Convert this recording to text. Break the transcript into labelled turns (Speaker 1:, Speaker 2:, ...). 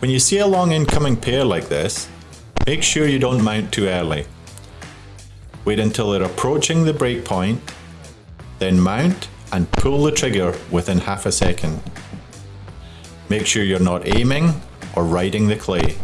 Speaker 1: When you see a long incoming pair like this, make sure you don't mount too early. Wait until they're approaching the breakpoint, then mount and pull the trigger within half a second. Make sure you're not aiming or riding the clay.